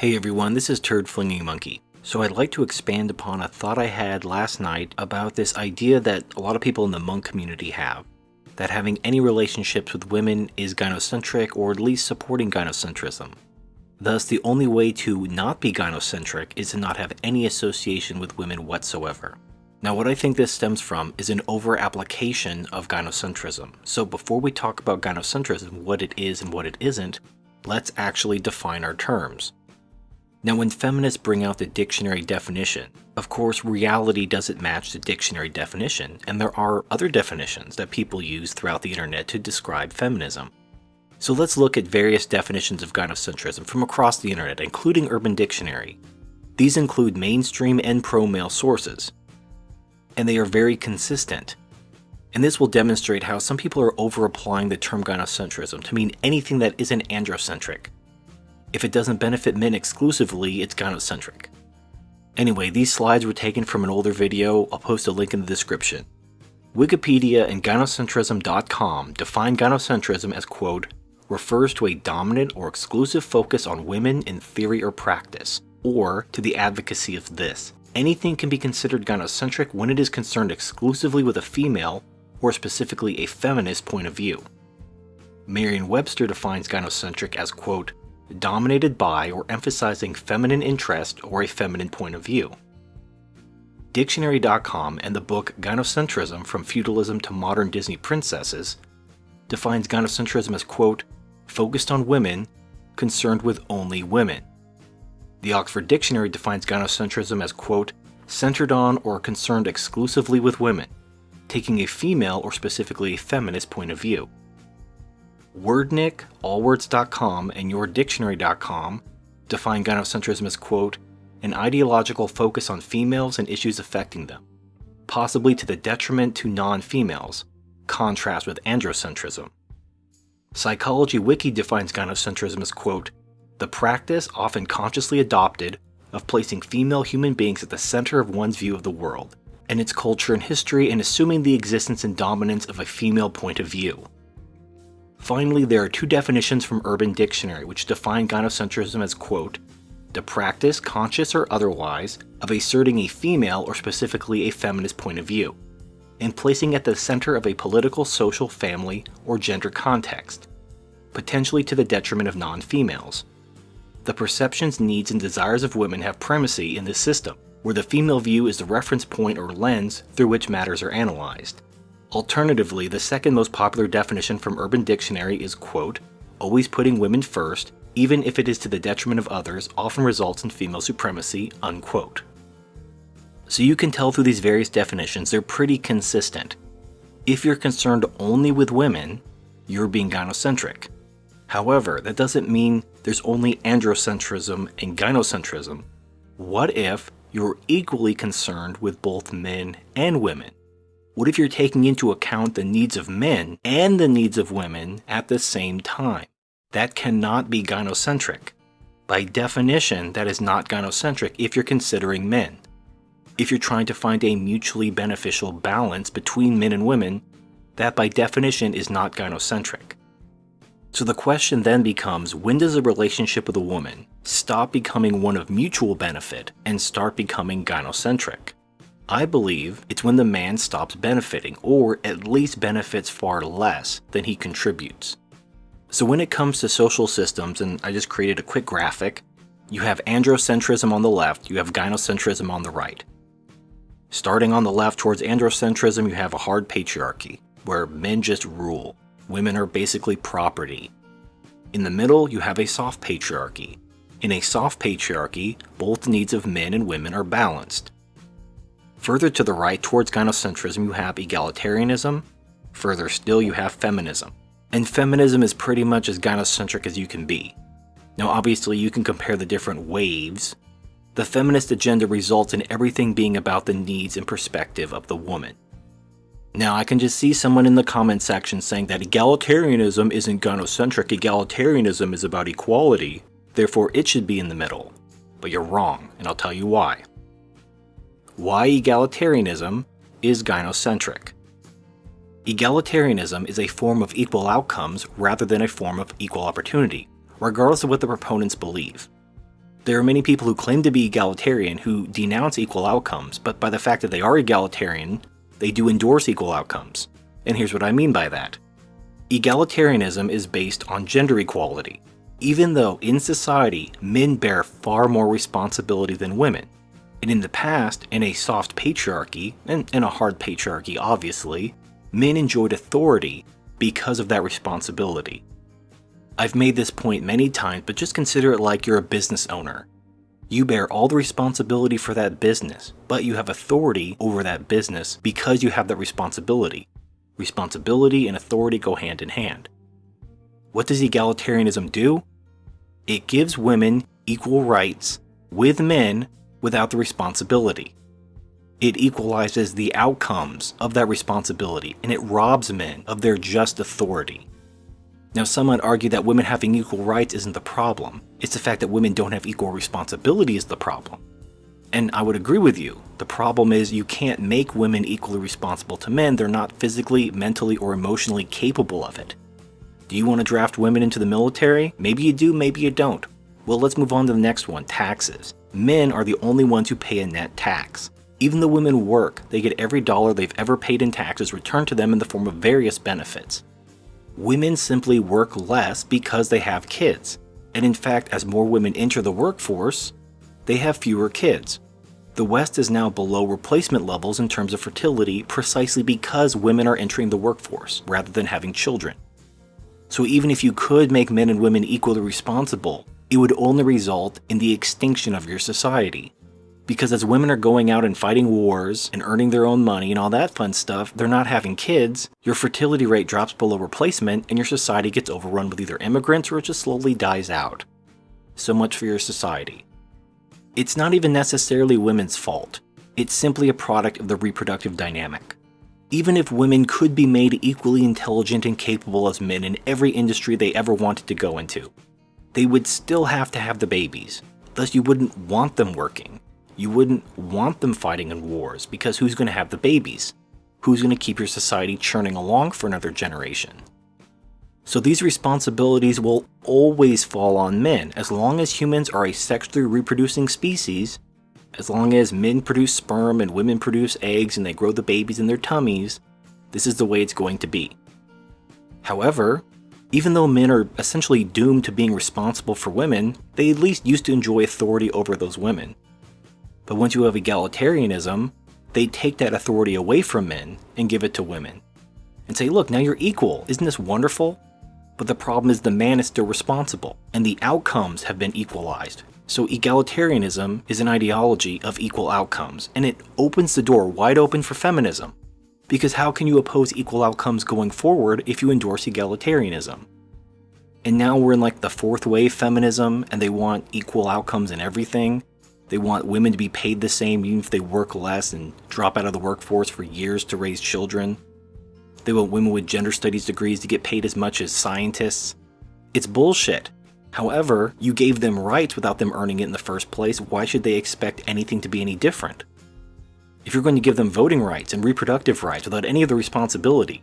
Hey everyone, this is Turd Flinging Monkey. So I'd like to expand upon a thought I had last night about this idea that a lot of people in the monk community have. That having any relationships with women is gynocentric or at least supporting gynocentrism. Thus, the only way to not be gynocentric is to not have any association with women whatsoever. Now what I think this stems from is an over-application of gynocentrism. So before we talk about gynocentrism, what it is and what it isn't, let's actually define our terms. Now when feminists bring out the dictionary definition, of course reality doesn't match the dictionary definition, and there are other definitions that people use throughout the internet to describe feminism. So let's look at various definitions of gynocentrism from across the internet, including Urban Dictionary. These include mainstream and pro-male sources, and they are very consistent. And this will demonstrate how some people are over-applying the term gynocentrism to mean anything that isn't androcentric. If it doesn't benefit men exclusively, it's gynocentric. Anyway, these slides were taken from an older video, I'll post a link in the description. Wikipedia and gynocentrism.com define gynocentrism as quote, refers to a dominant or exclusive focus on women in theory or practice, or to the advocacy of this. Anything can be considered gynocentric when it is concerned exclusively with a female, or specifically a feminist point of view. Merriam-Webster defines gynocentric as quote, dominated by or emphasizing feminine interest or a feminine point of view. Dictionary.com and the book Gynocentrism From Feudalism to Modern Disney Princesses defines gynocentrism as, quote, focused on women, concerned with only women. The Oxford Dictionary defines gynocentrism as, quote, centered on or concerned exclusively with women, taking a female or specifically a feminist point of view. Wordnik, allwords.com, and yourdictionary.com define gynocentrism as, quote, an ideological focus on females and issues affecting them, possibly to the detriment to non-females, contrast with androcentrism. Psychology Wiki defines gynocentrism as, quote, the practice, often consciously adopted, of placing female human beings at the center of one's view of the world, and its culture and history and assuming the existence and dominance of a female point of view. Finally, there are two definitions from Urban Dictionary which define gynocentrism as, quote, the practice, conscious or otherwise, of asserting a female or specifically a feminist point of view, and placing at the center of a political, social, family, or gender context, potentially to the detriment of non-females. The perceptions, needs, and desires of women have primacy in this system, where the female view is the reference point or lens through which matters are analyzed. Alternatively, the second most popular definition from Urban Dictionary is, quote, always putting women first, even if it is to the detriment of others, often results in female supremacy, unquote. So you can tell through these various definitions, they're pretty consistent. If you're concerned only with women, you're being gynocentric. However, that doesn't mean there's only androcentrism and gynocentrism. What if you're equally concerned with both men and women? What if you're taking into account the needs of men and the needs of women at the same time? That cannot be gynocentric. By definition, that is not gynocentric if you're considering men. If you're trying to find a mutually beneficial balance between men and women, that by definition is not gynocentric. So the question then becomes, when does a relationship with a woman stop becoming one of mutual benefit and start becoming gynocentric? I believe it's when the man stops benefiting, or at least benefits far less than he contributes. So when it comes to social systems, and I just created a quick graphic, you have androcentrism on the left, you have gynocentrism on the right. Starting on the left towards androcentrism, you have a hard patriarchy, where men just rule. Women are basically property. In the middle, you have a soft patriarchy. In a soft patriarchy, both needs of men and women are balanced. Further to the right towards gynocentrism you have egalitarianism, further still you have feminism. And feminism is pretty much as gynocentric as you can be. Now obviously you can compare the different waves. The feminist agenda results in everything being about the needs and perspective of the woman. Now I can just see someone in the comment section saying that egalitarianism isn't gynocentric, egalitarianism is about equality, therefore it should be in the middle. But you're wrong, and I'll tell you why why egalitarianism is gynocentric. Egalitarianism is a form of equal outcomes rather than a form of equal opportunity, regardless of what the proponents believe. There are many people who claim to be egalitarian who denounce equal outcomes, but by the fact that they are egalitarian, they do endorse equal outcomes. And here's what I mean by that. Egalitarianism is based on gender equality, even though in society men bear far more responsibility than women. And in the past, in a soft patriarchy, and in a hard patriarchy obviously, men enjoyed authority because of that responsibility. I've made this point many times, but just consider it like you're a business owner. You bear all the responsibility for that business, but you have authority over that business because you have that responsibility. Responsibility and authority go hand in hand. What does egalitarianism do? It gives women equal rights with men without the responsibility. It equalizes the outcomes of that responsibility and it robs men of their just authority. Now, some might argue that women having equal rights isn't the problem. It's the fact that women don't have equal responsibility is the problem. And I would agree with you. The problem is you can't make women equally responsible to men. They're not physically, mentally, or emotionally capable of it. Do you want to draft women into the military? Maybe you do, maybe you don't. Well, let's move on to the next one, taxes. Men are the only ones who pay a net tax. Even though women work, they get every dollar they've ever paid in taxes returned to them in the form of various benefits. Women simply work less because they have kids. And in fact, as more women enter the workforce, they have fewer kids. The West is now below replacement levels in terms of fertility precisely because women are entering the workforce rather than having children. So even if you could make men and women equally responsible, it would only result in the extinction of your society. Because as women are going out and fighting wars and earning their own money and all that fun stuff, they're not having kids, your fertility rate drops below replacement and your society gets overrun with either immigrants or it just slowly dies out. So much for your society. It's not even necessarily women's fault. It's simply a product of the reproductive dynamic. Even if women could be made equally intelligent and capable as men in every industry they ever wanted to go into, they would still have to have the babies, thus you wouldn't want them working. You wouldn't want them fighting in wars, because who's going to have the babies? Who's going to keep your society churning along for another generation? So these responsibilities will always fall on men. As long as humans are a sexually reproducing species, as long as men produce sperm and women produce eggs and they grow the babies in their tummies, this is the way it's going to be. However, even though men are essentially doomed to being responsible for women, they at least used to enjoy authority over those women. But once you have egalitarianism, they take that authority away from men and give it to women. And say, look, now you're equal. Isn't this wonderful? But the problem is the man is still responsible, and the outcomes have been equalized. So egalitarianism is an ideology of equal outcomes, and it opens the door wide open for feminism. Because how can you oppose equal outcomes going forward if you endorse egalitarianism? And now we're in like the fourth wave feminism, and they want equal outcomes in everything. They want women to be paid the same even if they work less and drop out of the workforce for years to raise children. They want women with gender studies degrees to get paid as much as scientists. It's bullshit. However, you gave them rights without them earning it in the first place, why should they expect anything to be any different? If you're going to give them voting rights and reproductive rights without any of the responsibility,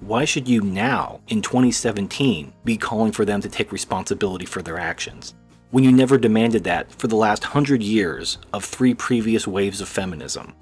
why should you now, in 2017, be calling for them to take responsibility for their actions, when you never demanded that for the last hundred years of three previous waves of feminism?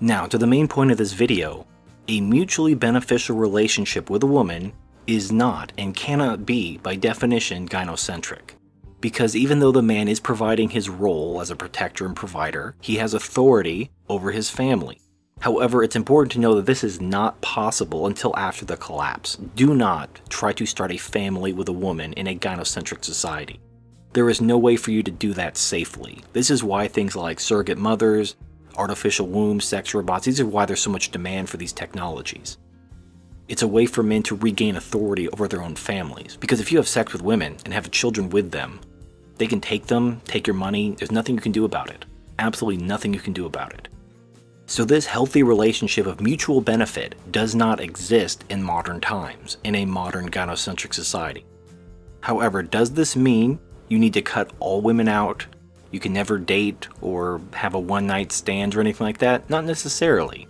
Now, to the main point of this video, a mutually beneficial relationship with a woman is not and cannot be, by definition, gynocentric. Because even though the man is providing his role as a protector and provider, he has authority over his family. However, it's important to know that this is not possible until after the collapse. Do not try to start a family with a woman in a gynocentric society. There is no way for you to do that safely. This is why things like surrogate mothers, artificial wombs, sex robots, these are why there's so much demand for these technologies. It's a way for men to regain authority over their own families. Because if you have sex with women and have children with them, they can take them, take your money, there's nothing you can do about it. Absolutely nothing you can do about it. So this healthy relationship of mutual benefit does not exist in modern times, in a modern gynocentric society. However, does this mean you need to cut all women out? You can never date or have a one night stand or anything like that? Not necessarily.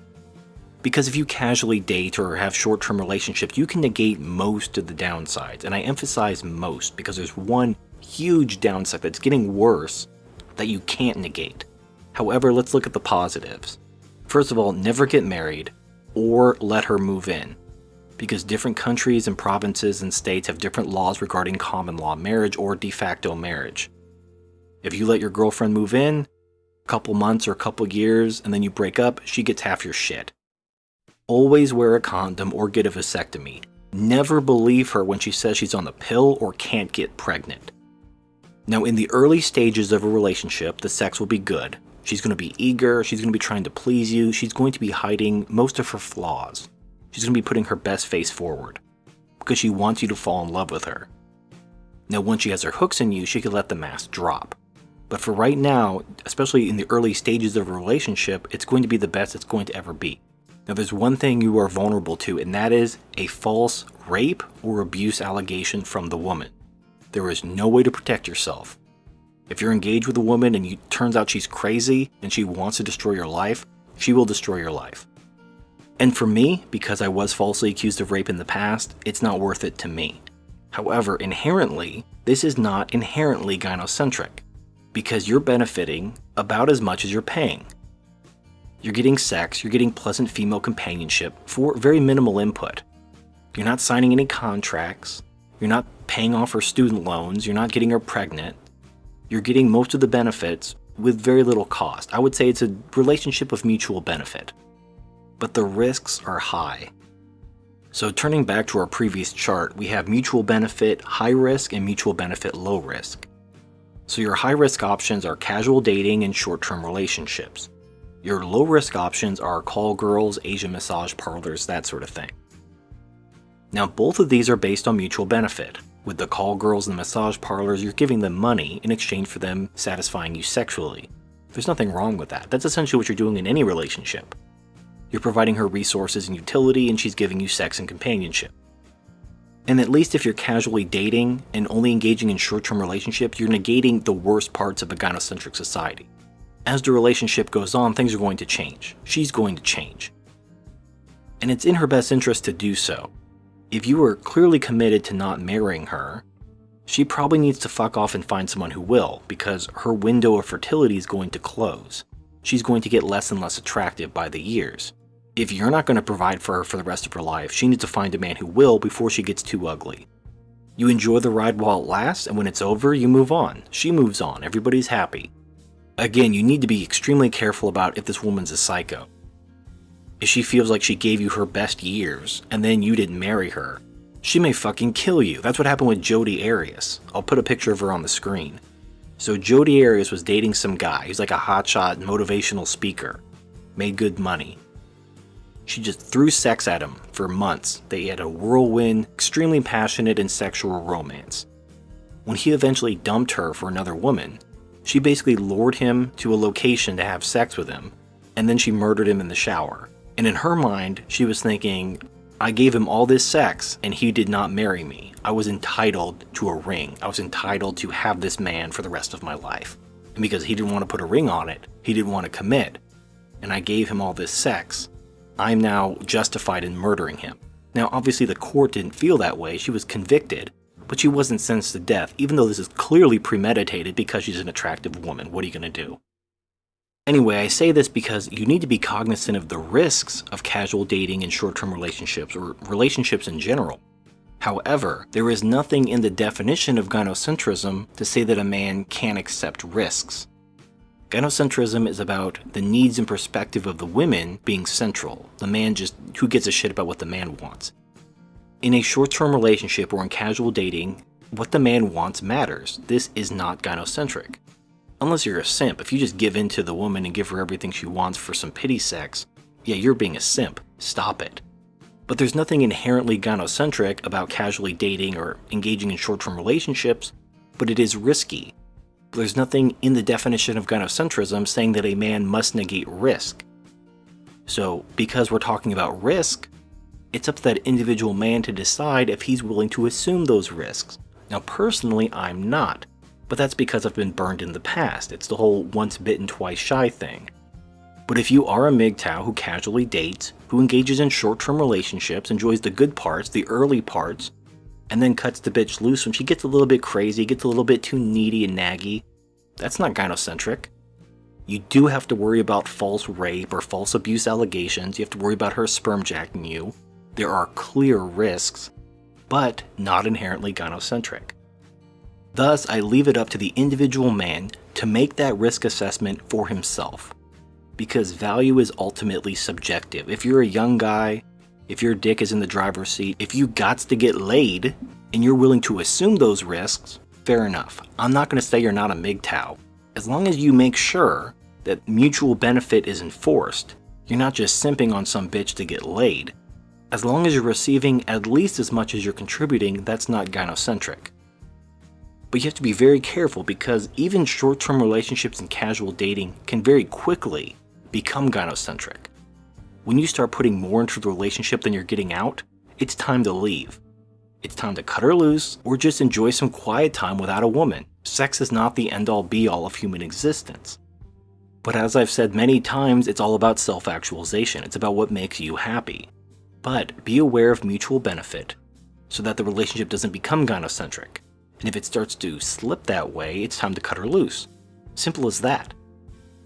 Because if you casually date or have short-term relationships, you can negate most of the downsides, and I emphasize most because there's one huge downside that's getting worse that you can't negate. However, let's look at the positives. First of all, never get married or let her move in because different countries and provinces and states have different laws regarding common law marriage or de facto marriage. If you let your girlfriend move in, a couple months or a couple years, and then you break up, she gets half your shit. Always wear a condom or get a vasectomy. Never believe her when she says she's on the pill or can't get pregnant. Now, in the early stages of a relationship, the sex will be good. She's going to be eager, she's going to be trying to please you, she's going to be hiding most of her flaws. She's going to be putting her best face forward because she wants you to fall in love with her. Now, once she has her hooks in you, she can let the mask drop. But for right now, especially in the early stages of a relationship, it's going to be the best it's going to ever be. Now, there's one thing you are vulnerable to, and that is a false rape or abuse allegation from the woman. There is no way to protect yourself. If you're engaged with a woman and it turns out she's crazy and she wants to destroy your life, she will destroy your life. And for me, because I was falsely accused of rape in the past, it's not worth it to me. However, inherently, this is not inherently gynocentric, because you're benefiting about as much as you're paying. You're getting sex, you're getting pleasant female companionship for very minimal input. You're not signing any contracts, you're not paying off her student loans, you're not getting her pregnant. You're getting most of the benefits with very little cost. I would say it's a relationship of mutual benefit but the risks are high. So turning back to our previous chart, we have mutual benefit high risk and mutual benefit low risk. So your high risk options are casual dating and short-term relationships. Your low risk options are call girls, Asian massage parlors, that sort of thing. Now both of these are based on mutual benefit. With the call girls and the massage parlors, you're giving them money in exchange for them satisfying you sexually. There's nothing wrong with that. That's essentially what you're doing in any relationship. You're providing her resources and utility, and she's giving you sex and companionship. And at least if you're casually dating and only engaging in short-term relationships, you're negating the worst parts of a gynocentric society. As the relationship goes on, things are going to change. She's going to change. And it's in her best interest to do so. If you are clearly committed to not marrying her, she probably needs to fuck off and find someone who will, because her window of fertility is going to close. She's going to get less and less attractive by the years. If you're not going to provide for her for the rest of her life, she needs to find a man who will before she gets too ugly. You enjoy the ride while it lasts, and when it's over, you move on. She moves on, everybody's happy. Again, you need to be extremely careful about if this woman's a psycho. If she feels like she gave you her best years, and then you didn't marry her, she may fucking kill you. That's what happened with Jodi Arias. I'll put a picture of her on the screen. So Jodi Arias was dating some guy. He's like a hotshot motivational speaker. Made good money. She just threw sex at him for months. They had a whirlwind, extremely passionate and sexual romance. When he eventually dumped her for another woman, she basically lured him to a location to have sex with him, and then she murdered him in the shower. And in her mind, she was thinking, I gave him all this sex and he did not marry me. I was entitled to a ring. I was entitled to have this man for the rest of my life. And because he didn't want to put a ring on it, he didn't want to commit. And I gave him all this sex. I'm now justified in murdering him. Now, obviously, the court didn't feel that way. She was convicted, but she wasn't sentenced to death, even though this is clearly premeditated because she's an attractive woman. What are you going to do? Anyway, I say this because you need to be cognizant of the risks of casual dating and short term relationships, or relationships in general. However, there is nothing in the definition of gynocentrism to say that a man can't accept risks. Gynocentrism is about the needs and perspective of the women being central. The man just, who gives a shit about what the man wants? In a short-term relationship or in casual dating, what the man wants matters. This is not gynocentric. Unless you're a simp, if you just give in to the woman and give her everything she wants for some pity sex, yeah, you're being a simp. Stop it. But there's nothing inherently gynocentric about casually dating or engaging in short-term relationships, but it is risky there's nothing in the definition of gynocentrism saying that a man must negate risk. So, because we're talking about risk, it's up to that individual man to decide if he's willing to assume those risks. Now, personally, I'm not, but that's because I've been burned in the past. It's the whole once bitten, twice shy thing. But if you are a MGTOW who casually dates, who engages in short term relationships, enjoys the good parts, the early parts, and then cuts the bitch loose when she gets a little bit crazy, gets a little bit too needy and naggy. That's not gynocentric. You do have to worry about false rape or false abuse allegations. You have to worry about her sperm jacking you. There are clear risks, but not inherently gynocentric. Thus, I leave it up to the individual man to make that risk assessment for himself. Because value is ultimately subjective. If you're a young guy, if your dick is in the driver's seat, if you gots to get laid, and you're willing to assume those risks, fair enough. I'm not going to say you're not a MGTOW. As long as you make sure that mutual benefit is enforced, you're not just simping on some bitch to get laid. As long as you're receiving at least as much as you're contributing, that's not gynocentric. But you have to be very careful because even short-term relationships and casual dating can very quickly become gynocentric. When you start putting more into the relationship than you're getting out, it's time to leave. It's time to cut her loose or just enjoy some quiet time without a woman. Sex is not the end all be all of human existence. But as I've said many times, it's all about self-actualization. It's about what makes you happy. But be aware of mutual benefit so that the relationship doesn't become gynocentric. And if it starts to slip that way, it's time to cut her loose. Simple as that.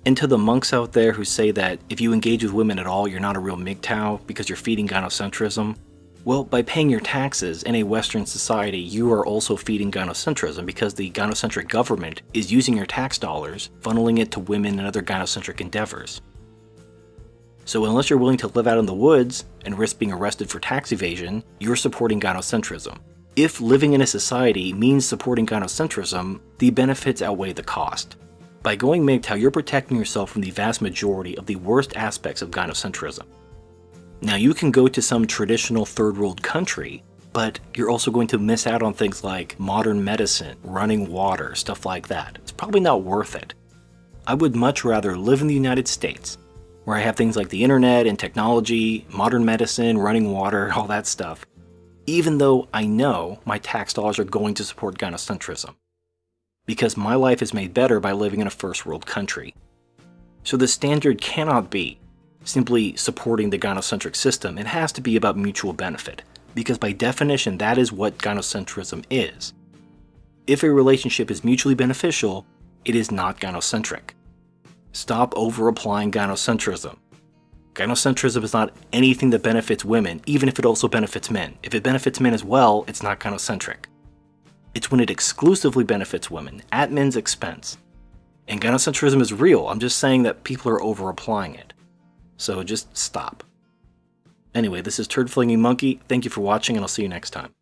And to the monks out there who say that if you engage with women at all, you're not a real MGTOW because you're feeding gynocentrism, well, by paying your taxes in a Western society, you are also feeding gynocentrism because the gynocentric government is using your tax dollars, funneling it to women and other gynocentric endeavors. So unless you're willing to live out in the woods and risk being arrested for tax evasion, you're supporting gynocentrism. If living in a society means supporting gynocentrism, the benefits outweigh the cost. By going MGTOW, you're protecting yourself from the vast majority of the worst aspects of gynocentrism. Now you can go to some traditional third world country, but you're also going to miss out on things like modern medicine, running water, stuff like that. It's probably not worth it. I would much rather live in the United States, where I have things like the internet and technology, modern medicine, running water, all that stuff, even though I know my tax dollars are going to support gynocentrism. Because my life is made better by living in a first world country. So the standard cannot be simply supporting the gynocentric system. It has to be about mutual benefit, because by definition, that is what gynocentrism is. If a relationship is mutually beneficial, it is not gynocentric. Stop over-applying gynocentrism. Gynocentrism is not anything that benefits women, even if it also benefits men. If it benefits men as well, it's not gynocentric. It's when it exclusively benefits women, at men's expense. And gynocentrism is real, I'm just saying that people are over-applying it. So just stop. Anyway, this is Turd Flinging Monkey. Thank you for watching, and I'll see you next time.